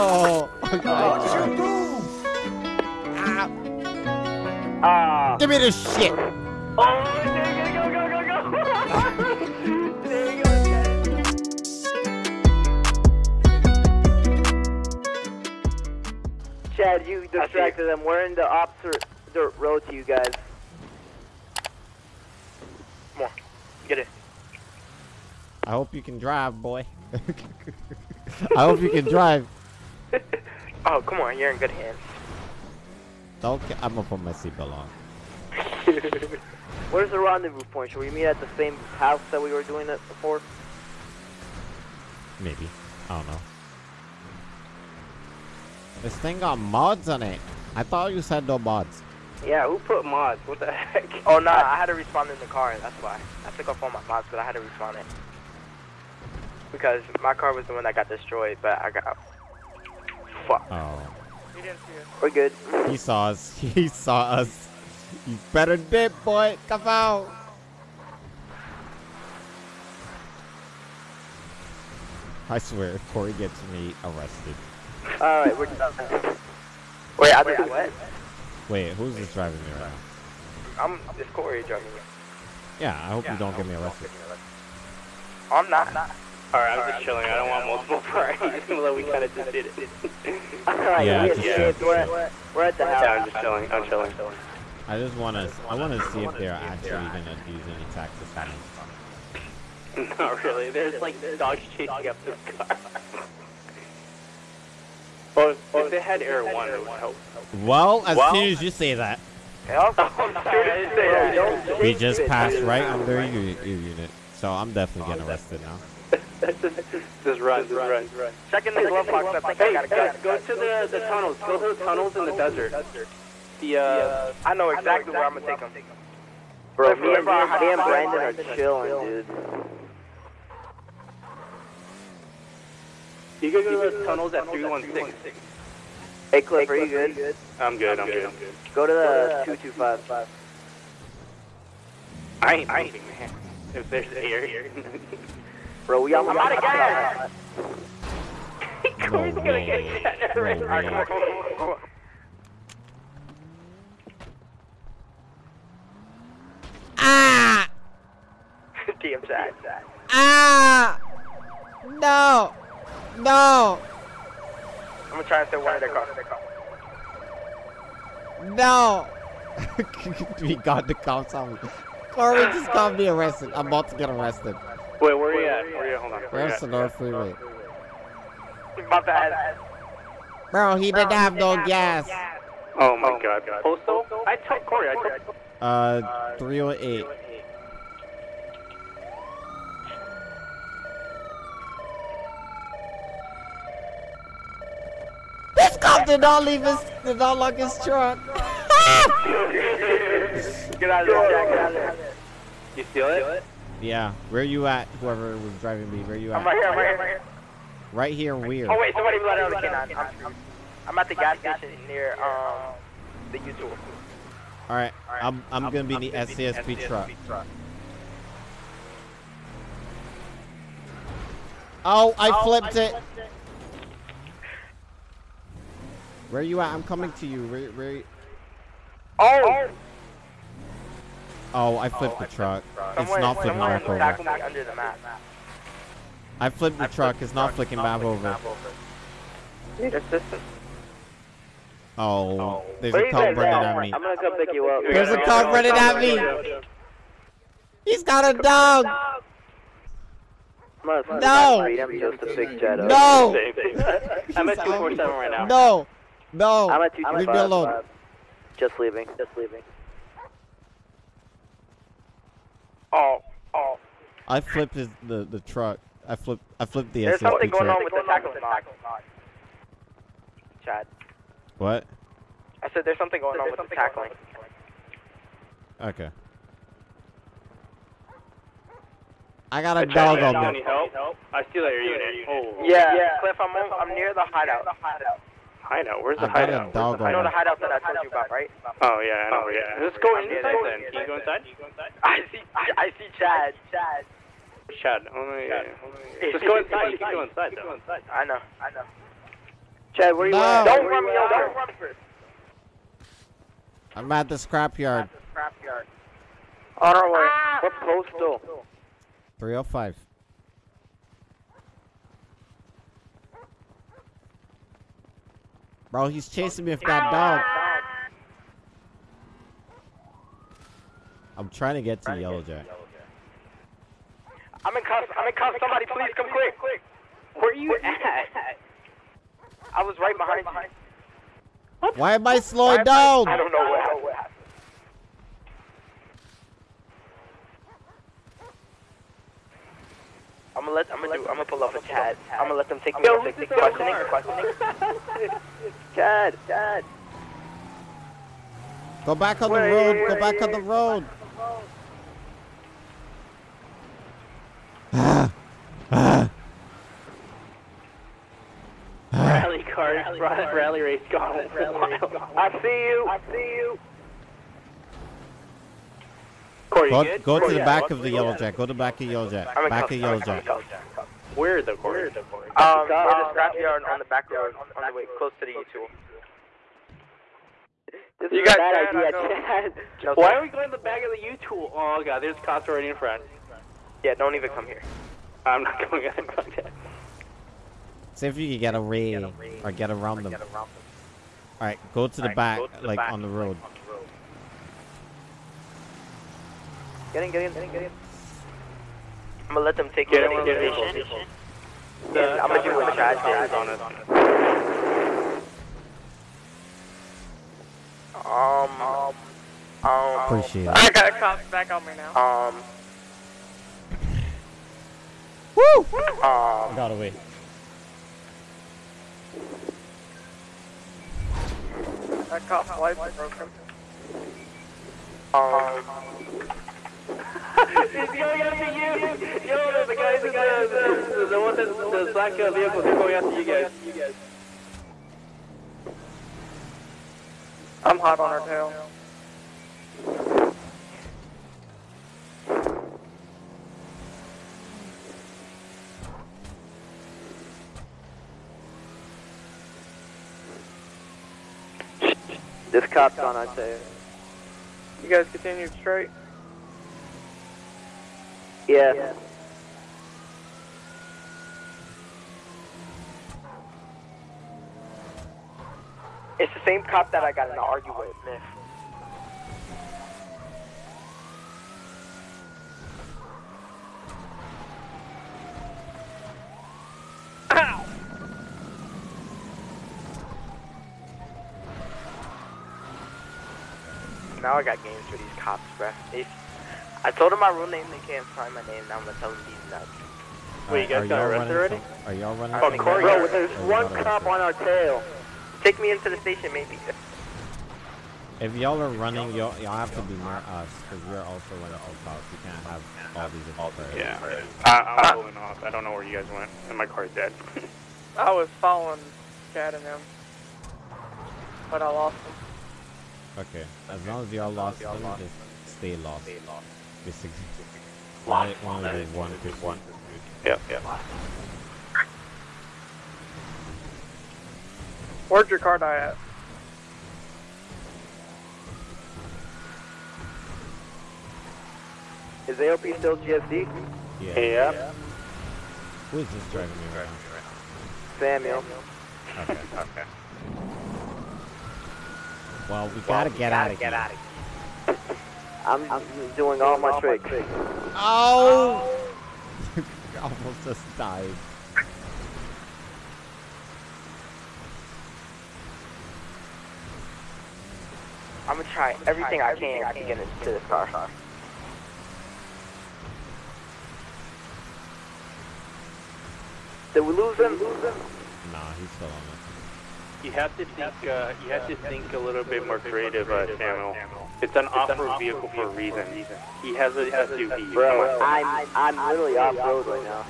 Oh, Ah. give me this shit. Oh, dang it, go, go, go, go. Dang it. Chad, you distracted them. We're in the opposite dirt road to you guys. Come on, get it. I hope you can drive, boy. I hope you can drive. Oh, come on, you're in good hands. Don't. ca- I'm gonna put my seatbelt on. Where's the rendezvous point? Should we meet at the same house that we were doing it before? Maybe. I don't know. This thing got mods on it. I thought you said no mods. Yeah, who put mods? What the heck? Oh no, I had to respond in the car. That's why. I took off all my mods, but I had to respawn it because my car was the one that got destroyed. But I got fuck. Oh. We're good. He saw us. He saw us. You better dip, boy. Come out. I swear, if Corey gets me arrested. All right, we're done. Wait, I did what? Wait, who's this driving me right now? I'm it's Corey driving me. Yeah, I hope you don't get me arrested. I'm not. Alright, I'm just chilling. I don't want multiple parties, even though we kind of just did it. Alright, Yeah, we just escaped. We're, at- we're at the house. Yeah, I'm just chilling. I'm chilling. I just want to. I want to see if they're actually gonna use any taxes on me. Not really. There's like dogs chasing up this car. Oh, Well, if they had Air One, it would help. Well, as Well- soon as you say that, oh, I'm sorry, I didn't say that. Don't we just passed right under your, your unit, so I'm definitely getting arrested now. Just run, just run. Checking these love box. I think I Hey, got a guys, gun. go to the the tunnels. Go to the tunnels in the desert. The uh, I know exactly where I'm gonna take them. Bro, me and, me and Brandon are chilling, dude. you can go to the tunnels at 316. Hey, Cliff, are you good? I'm good. I'm good. Go to the 225. I ain't moving, man. If there's air. Bro, we almost I'm out of gas. Corey's No way. No way. Ah! Damn sad. Ah! No! No! I'm gonna try and steal one of their cars. No! we got the cops on me. Corey just got me arrested. I'm about to get arrested. Wait, where are you at? Where are you at? Hold on. Where Where's the North Freeway? My bad. Bro, he didn't have no gas. Oh my god. Postal? I told Corey. I told. Uh, 308. This cop did not leave his, did not lock his truck. Get out of there, Jack. Get out of there. You steal it? Yeah, where you at? Whoever was driving me, where you I'm at? right here, I'm right here, I'm right here. Right here, weird. Oh, wait, somebody let out the canine. I'm, I'm at the gas station near, um, the U-Tool. All right, I'm I'm gonna be in the SCSP truck. Oh, I flipped it. Where you at? I'm coming to you. Where, where? Oh! Oh, I flipped the oh, truck. It's not flipping back over. under the map. I flipped the truck. It's not flicking back over. Need? Oh, oh, there's Where a cop running at? me. I'm gonna come pick you up. There's a cop running at me. He's got a dog. No. just to fix Jet. No. I'm at 247 right now. No. No. I'm at Leave me 225. alone. Just leaving. Just leaving. Oh, oh. I flipped his, the the truck. I flipped I flipped the There's SCSP something going truck. on with the tackling knock. Chad. What? I said there's something going on with the tackling. Okay. I got a dog on me. help? I steal at your unit. Oh. Yeah, Cliff, I'm, on, I'm near the hideout. Hideout. Where's the I got a hideout? dog You know the hideout that I told you about, right? Oh yeah, I know. Yeah. Let's go I'm inside near then. there. Can you go inside? I see, I, I see Chad. Chad. Chad, only, just go inside. You can go inside though. I know, I know. Chad, where are you No. at? Don't run me Where you over. at? Don't run first. I'm at the scrapyard. Scrapyard. On our way. What postal? 305. Bro, he's chasing me with that dog. I'm trying to get to Yellow Jack. I'm in cuffs. I'm in cuffs. Somebody, please come quick. Where are you at? I was right behind you. Why am I slowing down? I don't know what happened. I'm gonna let I'm gonna do I'm gonna pull off a Chad. I'm gonna let them take me Yo, off the questioning. questioning. Chad, Chad. Go back on the road. Go back on the wait. road. Rally car, rally, rally race gone. I see you. I see you. Corey, Go, you go to the yeah, back of the go Yellow. Jack. Go to the back of Yellow Jack. I'm Back of I'm Yellow Jack. Where the Corey? the Corey? Um, near the scrapyard on the back road, on the way close to the U-Tool. This You is a got bad Chad, idea, Chad. No, Why are we going to the back of the U-Tool? Oh god, there's cops already in front. Yeah, don't even come here. I'm not going in front yet. See if you can get away or get around them. Alright, go to the back, like on the road. Get in, get in, get in, get in. I'm gonna let them take you Get to the get station. Yeah, I'm gonna do what Chad did. on us. Um, um, um, Appreciate it. I got cops back on me now. um, Woo! um, Got away. That cop's lights are broken. um, It's going after you! Yo, the, guys in the, the, the, one that, the black uh, vehicle, they're going after you guys. I'm hot on her tail. this cop's on, I'd say. You guys continue straight? Yeah. It's the same cop that I got in an argument with. Now I got games for these cops, bruh. They, I told them my real name, they can't find my name, now I'm gonna tell them these nuts. Wait, you Alright, guys are got y'all arrested running already? some- Are y'all running Oh, some Corey, bro, there's one cop on our tail. Take me into the station, maybe. If y'all are running, y'all, y'all have to be near us, because we're also running some cops. You can't have all these different players. Yeah. I, I'm pulling off. I don't know where you guys went, and my car's dead. I was following Chad and them. But I lost him. Okay, as long as y'all lost them, just stay lost. Basically. One, one of the one fifty. One. Yep, yep. Where'd your car die at? Is AOP still GSD? Yeah. Yep. Who is this driving me around? Samuel. Okay. okay. Well, we gotta get out of here. I'm, I'm doing all my tricks. Oh! Almost just died. I'm gonna try everything I can to get into this car. Did we lose him? Nah, he's still on it. You have to think. Uh, you have to think a little bit more creative, uh, Samuel. It's an off-road vehicle for a reason. He has a SUV. Bro, I'm, I'm literally off road right now.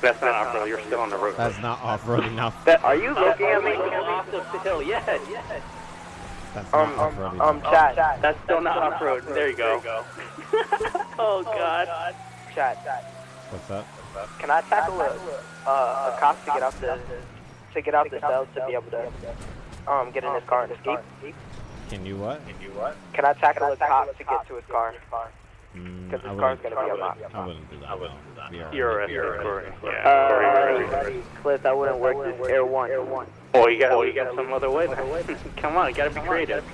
That's not off-road. You're still on the road. That's not off-road enough. That, are you looking at me? off the hill. Yes, yes. That's not Um, off-road um, enough. chat. That's still not off-road. There you go. oh God. Chat. What's up? Can I tackle a, uh, a cop to get out the to get out the cell to be able to um get in his car and escape? Can you what? Can you what? Can I tackle a cop to get to his car? Mm, Because I his car's wouldn't- gonna be unlocked. I wouldn't do that. I wouldn't do that. We You're arrested, Corey. Yeah, Uh, you're arrested. Cliff, that wouldn't work. This Air One. Oh, you got, oh, you got some other way. Come on, you gotta be creative.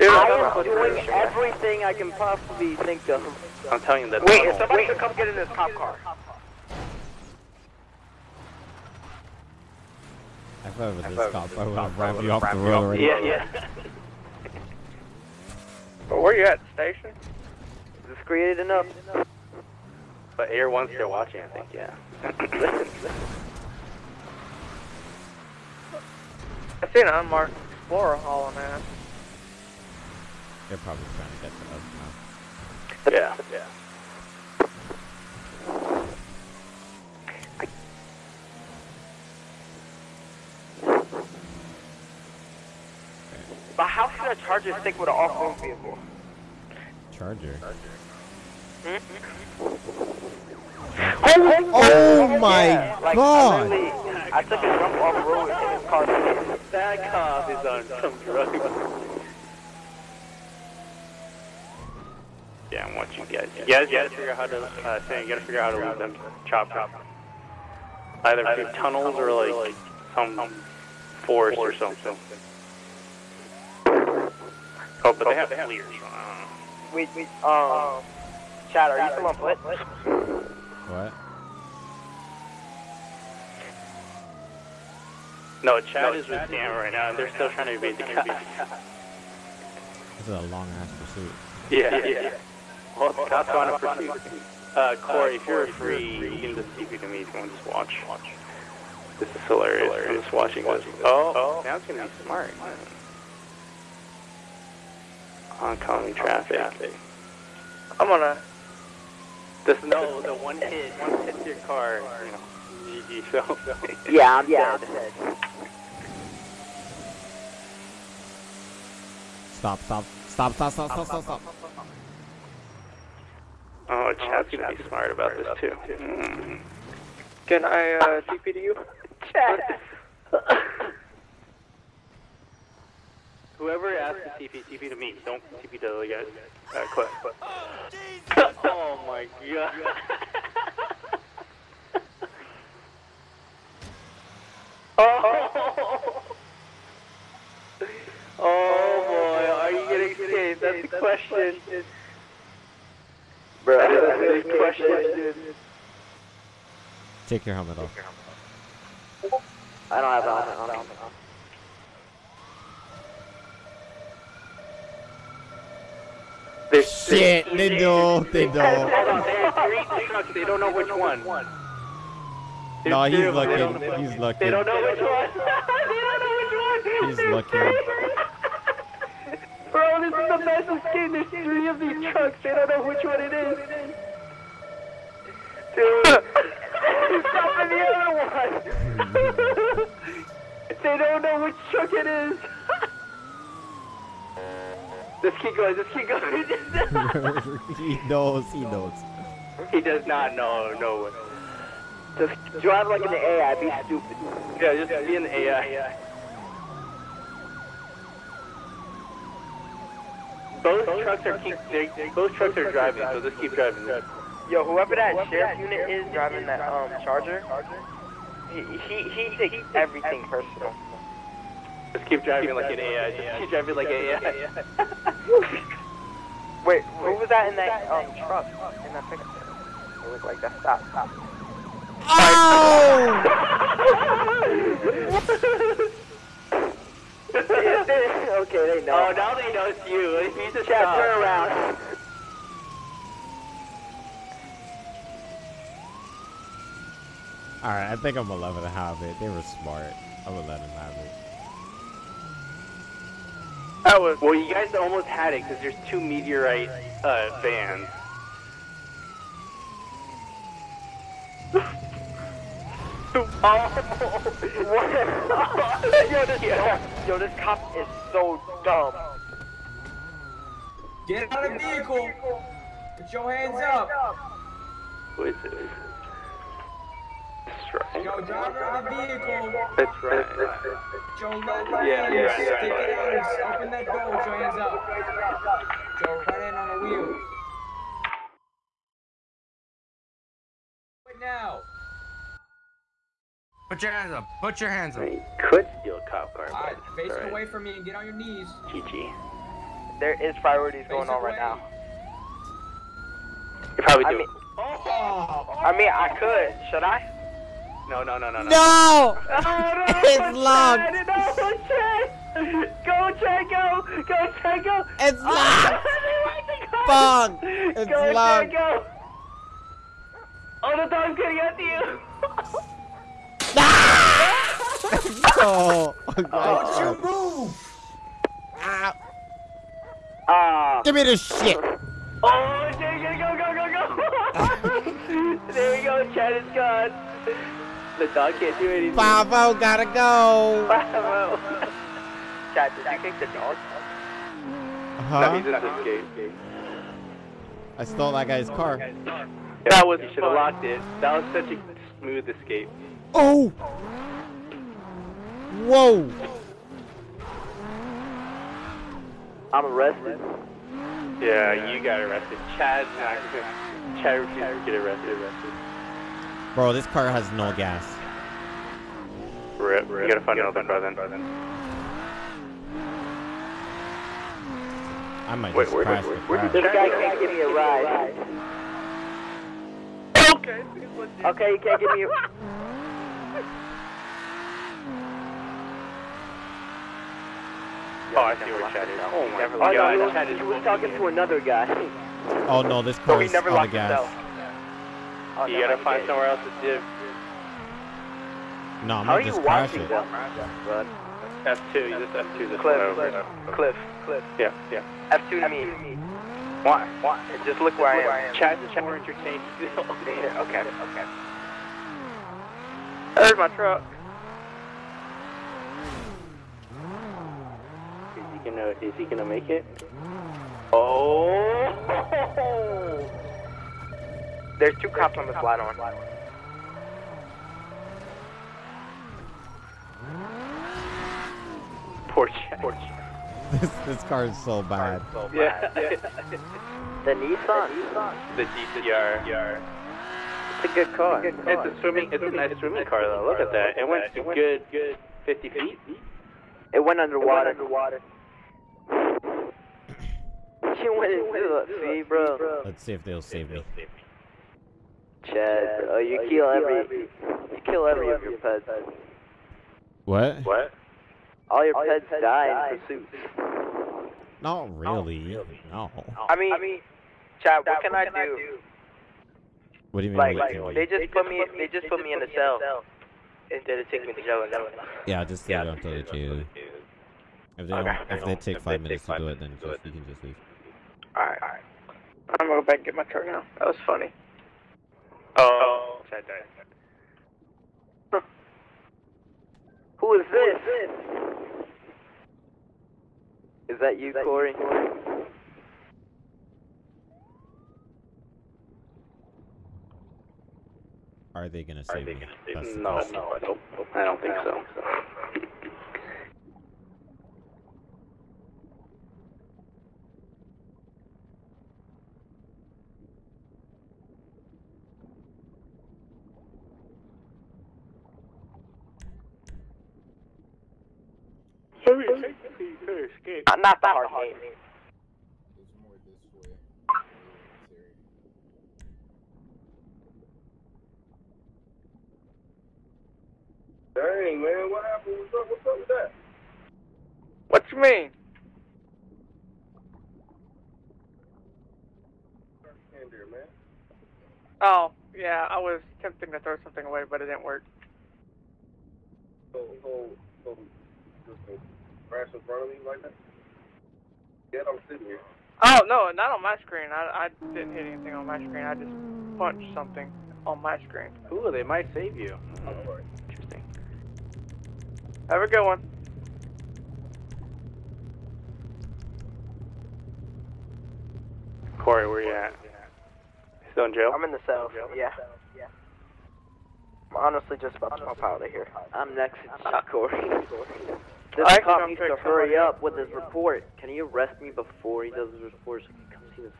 I am doing everything I can possibly think of. I'm telling you that. Wait, if somebody could come get in this cop car. I thought with this cop, I would have rammed you off the road already. Yeah, yeah. But where you at, station? Is this created enough? But Air One's still watching, I think. Yeah. I seen an unmarked Explorer hauling ass. They're probably trying to get to us now. yeah. Yeah. But a Charger stick with an off-road vehicle? Charger. Oh, my like, God. I, I took a jump off-road and his car skidded. That cop is on some drugs. Yeah, I'm watching you guys. You guys gotta figure out how to, uh, Sam, you gotta figure out how to leave them chop chop. Either through tunnels or like some forest or something. Oh, but they have clears. Uh, Wait, wait, um, Chad, are you still on foot? What? No, Chad is with Sam right now, and they're still trying to evade the cops. This is a long ass pursuit. Yeah, yeah. Well, the cops want to pursuit. Uh, Corey, if you're free, you can just TP to me if you want to just watch. This is hilarious. I'm just watching this. Oh, Sam's gonna be smart. Oncoming traffic. I'm gonna. This no, the one hit, one hits your car, you know. GG, so. Yeah, I'm yeah, dead. Stop, stop, stop, stop, stop, stop, stop, stop. Oh, Chad's gonna be smart about this too. Mm. Can I uh, TP to you? Chad. Whoever asked to TP, TP to me. Don't TP to the guys. Uh, Cliff. oh my god. oh. oh boy, are you gonna escape? That's the question. Bro, That's the big question. Take your helmet off. I don't have a helmet on. Shit, they don't, they don't. on, there's three trucks. They don't know which one. No, three he's of them. They don't looking, know- he's They don't know which one. they don't know which one. He's looking. Bro, this is the best escape. There's three of these trucks. They don't know which one it is. Dude, he's stopping the other one. they don't know which truck it is. Just keep going. Just keep going. he knows, he knows. he does not know. No. One. Just drive like in the AI, be stupid. Yeah, just be in the AI. Both trucks are keep. They, both trucks are driving, so just keep driving. Yo, whoever that sheriff unit is driving that um Charger, he he, he takes everything personal. Just keep driving like an AI. Just keep driving like an AI. Wait, who was that in that um truck in that picture? It looked like that. Stop, stop. Oh! okay, they know. Oh, now they know it's you. He's a Chad, stop. turn around. Alright, I think I'm gonna let him have it. They were smart. I'm gonna let him have it. That was. Well, you guys almost had it because there's two meteorite uh, vans. Oh, yo, this, yo, this cop is so dumb. Get out of the vehicle. Put your hands up. Who is it? That's right. Yo, driver of the vehicle. That's right. Joe, let my Yeah, hands yeah, stick yeah, it yeah, out yeah. and open that door with your hands up. Joe, right in on the wheel. Right now. Put your hands up. Put your hands up. You could steal a cop car, Alright, but face it's it alright. away from me and get on your knees. GG. There is priorities Face going it on right away. now. You probably I do. mean, I mean, I could. Should I? No, no, no, no, no. No! Oh, It's locked. Chad, No, Chad. Go, Chad, go. Go, Chad, go. It's locked! Fuck. Fuck! It's go, locked! Chad, go. Oh, the dog's getting after you. Oh, Don't you move! Ah, Ah. Give me this shit! Oh, there you go, go, go, go. there we go, Chad is gone. The dog can't do anything. Bravo, oh, gotta go! Bravo. Oh. Chad, did you kick the dog? No, Huh? he's just escaped. I stole that guy's car. That was, you should have locked it. That was such a smooth escape. Oh! Whoa! I'm arrested. Yeah, you got arrested. Chad's not gonna. Chad refused to get arrested. arrested. Bro, this car has no gas. Rip, rip. You gotta find another brother. I might Wait, just where- crash where- the where car. This guy can't give me a ride. Okay, he's. Okay, you can't give me a... Oh, I see where Chad is. Oh my oh, Never god, locked himself. Chad is He was talking to another guy. Oh no, this car he is never out of locked gas. Himself. Oh, You no, gotta he find did. somewhere else to dip. No, I'm How are gonna just crash watching it. them. F2, you just F2 this Cliff, one Cliff, over. Cliff, Cliff. Yeah, yeah. F2 to me. Why? Why? Just look where I am. Chad's is more entertaining. Yeah, okay, okay. There's my truck. Is he gonna, is he gonna make it? Oh! There's two cops on the slide on. Poor Chad. Poor Chad. This, this car is so bad. Yeah. The Nissan. the GTR. It's a good car. It's a swimming, it's a nice swimming car though. Look at that. It went a good, good 50 feet. It went underwater. underwater. She went into the sea, bro. Let's see if they'll save me. Chad, bro, oh, oh, you kill every, you kill every of your pets. What? What? All your pets die in pursuit. Not really. really, No. I mean, I mean, Chad, what can I do? What do you mean? Like, what can we- they just put me, they just put me in a cell instead of taking me to jail. and stuff. Yeah, just leave it until they do. If they, don't, Okay. if they take five minutes to do it, then just, you can just leave. Alright, alright. I'm gonna go back and get my truck now. That was funny. Oh. Chad died. Who is this? Is that you, Corey? Are they gonna save me? That's the No, no, I don't, I don't think so. Uh, not the hard name. Dang, man, what happened? What's up, what's up with that? What you mean? Man. Oh, yeah, I was attempting to throw something away, but it didn't work. So, so, so, just crash in front of me like that? Yeah, I'm sitting here. Oh, no, not on my screen. I, I didn't hit anything on my screen. I just punched something on my screen. Ooh, they might save you. Mm-hmm. Oh, All right. Interesting. Have a good one. Corey, where you at? Still in jail? I'm in the cell. Yeah. I'm honestly just about to pop out of here. I'm next to Corey. This I cop needs to hurry else up with his report. Can he arrest me before he does his report so he can come see this?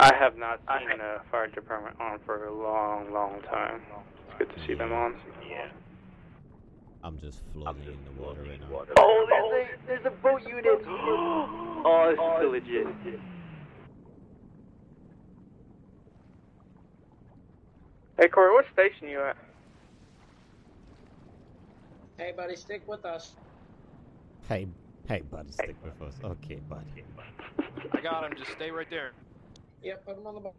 I have not seen a fire department on for a long, long time. It's good to see them on. Yeah. I'm just floating in the water right now. Oh, there's a, there's a boat unit! oh, this is so legit. Hey Corey, what station you at? Hey, buddy, stick with us. Hey, hey, buddy, stick with us. Okay, buddy. I got him. Just stay right there. Yep, put him on the boat.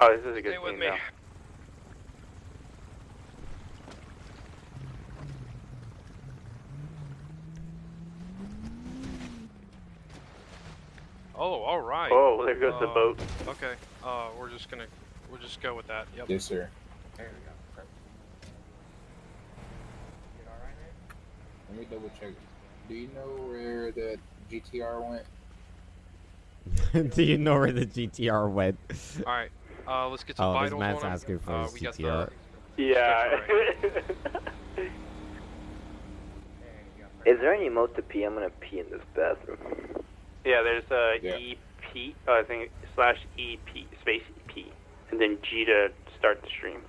Oh, this is a good Stay with me. now. Oh, all right. Oh, there goes the Uh, boat. Okay. Uh, we're just gonna we'll just go with that. Yep. Yes, sir. There we go. Perfect. You alright, man? Let me double check. Do you know where the GTR went? Do you know where the GTR went? All right. Uh, let's get some Oh, this vitals man's on him. asking for uh, his GTR. the Yeah. There. Is there any mode to pee? I'm gonna pee in this bathroom. yeah, there's uh, Yeah. EP, uh, I think, slash EP, space EP, and then G to start the stream.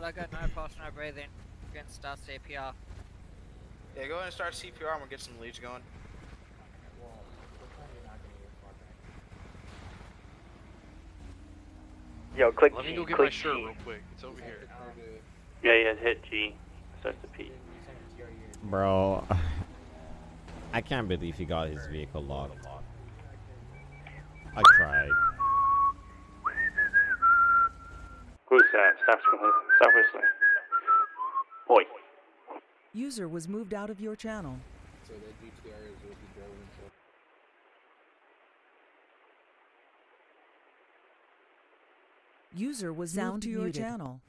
God, I got no pulse, no breathing. Gonna start CPR. Yeah, go ahead and start CPR and we'll get some leads going. Well, we're probably not gonna get far back. Yo, click Let me G, go get click my shirt G. real quick. It's over here. Yeah, yeah, hit G, starts to P. You send it to your unit. Bro, I can't believe he got his vehicle locked. I tried. Who's that? Stop, stop whistling. Oi. User was moved out of your channel. So that GTR is what he drove himself. User was Sound moved to your muted. channel.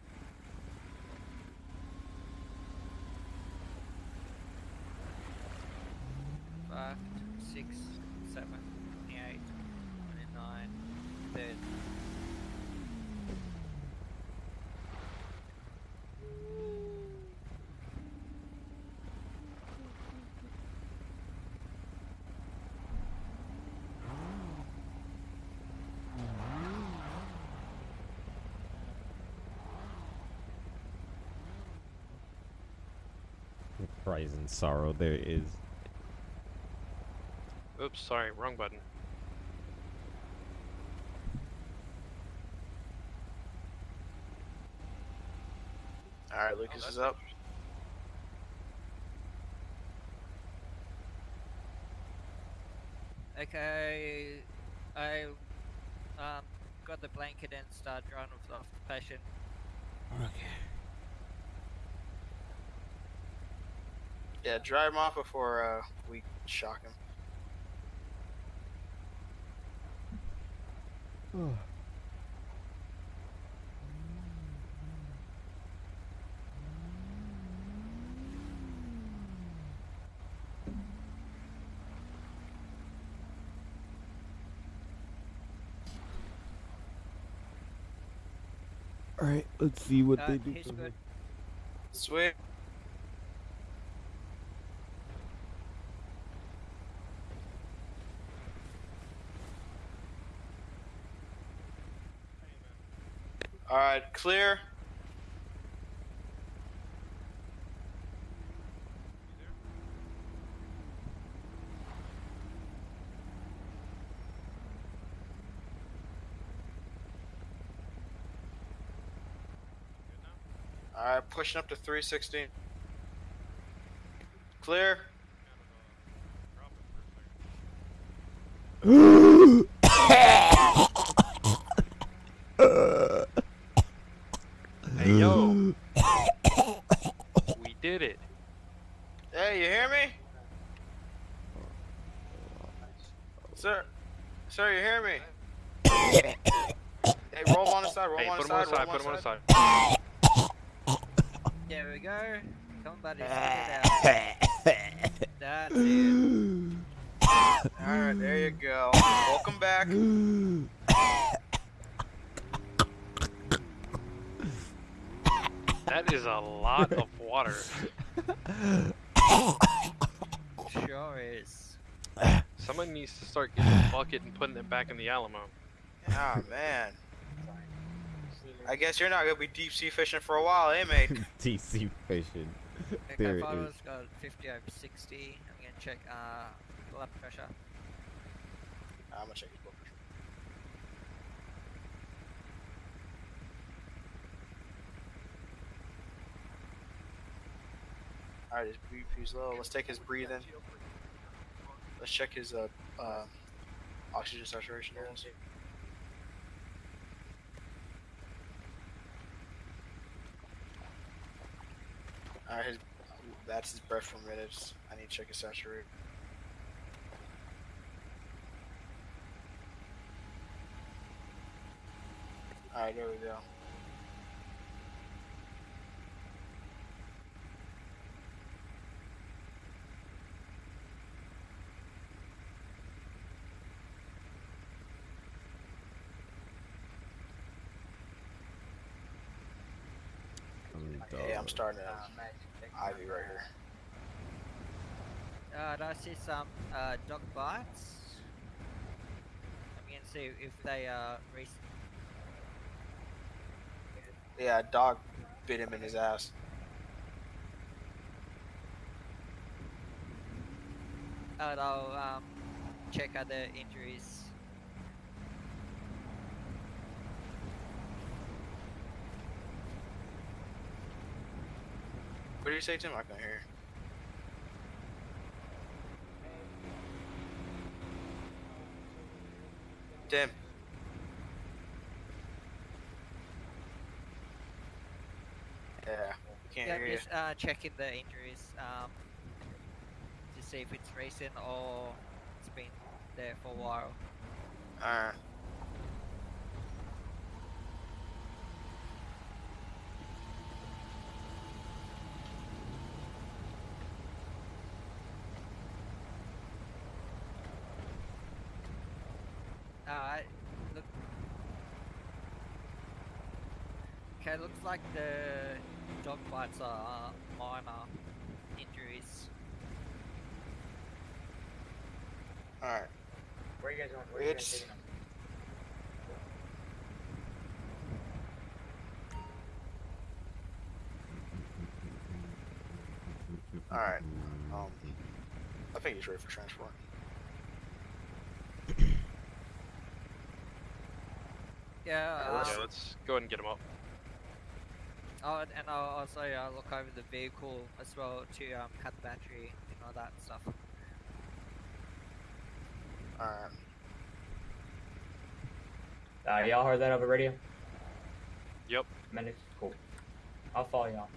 Cries sorrow. There is. Oops, sorry, wrong button. Alright, Lucas is up. Okay, I um got the blanket and start drawing off off the patient. Okay. Yeah, dry him off before uh, we shock him. Alright, let's see what Uh, they do. he's for me. good. Sweet. Alright, clear. Alright, pushing up to 316. Clear. Hey yo. we did it. Hey, you hear me? Sir, sir, you hear me? hey, roll him on the side, roll Hey, him on put the him on side, the side. roll Put him on the side. side. There we go. Come on, buddy. Stick it out. That's it. Alright, there you go. Welcome back. That is a lot of water. Sure is. Someone needs to start getting a bucket and putting it back in the Alamo. Ah, man. I guess you're not gonna be deep sea fishing for a while, eh, mate? deep sea fishing. Okay, There it Vitals got 50 over 60. I'm gonna check uh, blood pressure. I'm gonna check his blood pressure. Alright, his BP's low. Let's take his breathing. Let's check his uh, uh, oxygen saturation levels. Alright, his that's his breath per minute. I need to check his saturation. Alright, there we go. Yeah, I'm starting to IV right here. Uh, I see some uh, dog bites? I'm gonna see if they are recent. Yeah, a dog bit him in his ass. And I'll um, check other injuries. What did you say, Tim? I can't hear. Tim. Yeah, we can't yeah, hear you. just uh, checking the injuries um, to see if it's recent or it's been there for a while. Alright. Alright, look. Okay, looks like the dog bites are minor injuries. Alright. Where you guys going? Where you guys It's taking them? alright. Um, I think he's ready for transport. Yeah, Yeah, uh, Yeah, let's go ahead and get him up. oh, and- and I'll also uh, look over the vehicle as well to um, cut the battery and all that stuff. Alright. Uh, y'all heard that over radio? Yep. Medics? Cool. I'll follow y'all.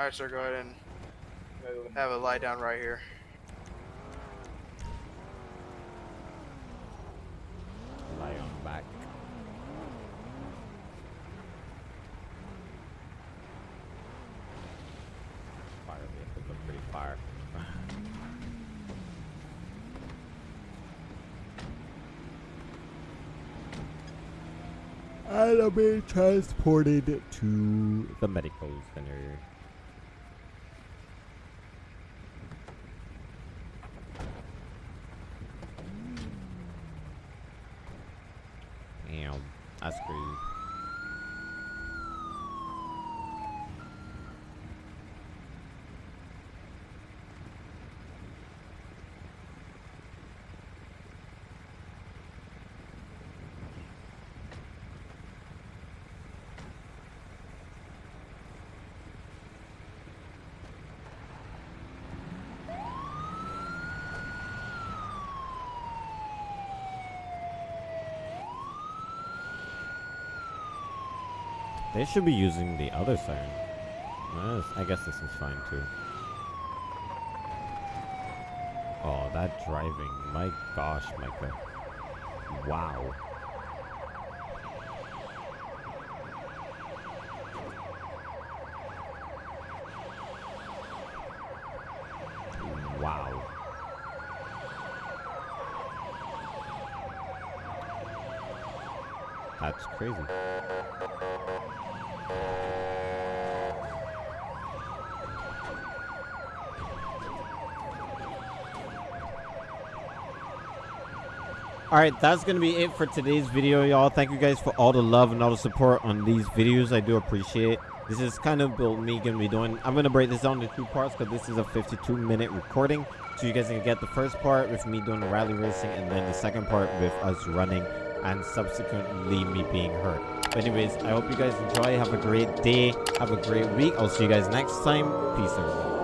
Alright, sir, go ahead and have a lie down right here. Lie on back. Fire vehicles look pretty fire. I'll be transported to the medical center. That's crazy. They should be using the other siren. I guess this is fine too. Oh, that driving. My gosh, Micah. Wow. Wow. That's crazy. Alright, that's going to be it for today's video, y'all. Thank you guys for all the love and all the support on these videos. I do appreciate This is kind of me going to be doing. I'm going to break this down into two parts because this is a 52 minute recording. So you guys can get the first part with me doing the rally racing and then the second part with us running and subsequently me being hurt. But anyways, I hope you guys enjoy. Have a great day. Have a great week. I'll see you guys next time. Peace, everyone.